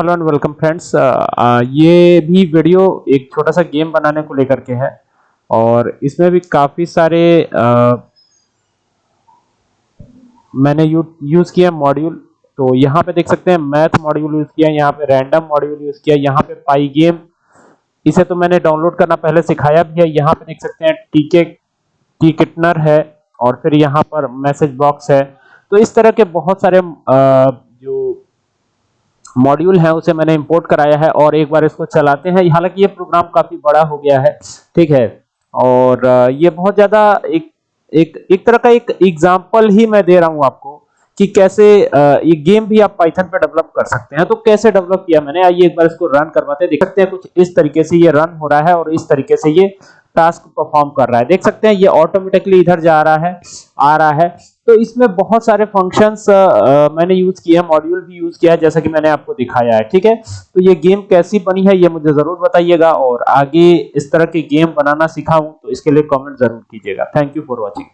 Hello and welcome friends ये भी video एक छोटा सा गेम बनाने को लेकर के है और इसमें भी काफ़ी सारे uh, मैंने यू, यूज़ किया मॉड्यूल। तो यहाँ पे देख सकते हैं मैथ मॉड्यूल यूज़ किया यहाँ पे रैंडम मॉड्यूल यूज़ किया यहाँ पे पाई गेम। इसे तो मैंने डाउनलोड करना पहले सिखाया भी है यहाँ पे देख सकते हैं टीके टी किटनर है और फिर यहाँ पर मैसेज बॉक्स है। तो इस तरह के बहुत सारे जो मॉड्यूल है, उसे मैंने इंपोर्ट कराया है और एक बार इसको चलाते हैं। हालाँकि ये प्रोग्राम काफ़ी बड़ा हो गया है, ठीक है? और ये बहुत ज़्यादा एक एक एक तरह का एक एग्जांपल ही मैं दे रहा हूँ आपको कि कैसे ये गेम भी आप पाइथन पे डेवलप कर सकते हैं। तो कैसे डेवलप किया मैंने? आइए एक बार इसको रन करवाते हैं। देख सकते हैं कुछ इस तरीके से ये रन हो रहा है और इस तरीके से ये टास्क परफॉर्म कर रहा है। देख सकते हैं ये ऑटोमेटिकली इधर जा रहा है, आ रहा है। तो इसमें बहुत सारे फ़ंक्शंस मैंने यूज़ किए हैं मॉड्यूल भी यूज़ किया है, जैसा कि मैंने आपको दिखाया है, ठीक है? तो ये गेम कैसी बनी है, ये मुझे ज़रूर बताइएगा, और आगे इस तरह के गेम बनाना सिखाऊं तो इसके लिए कमेंट ज़रूर कीजिएगा। Thank you for watching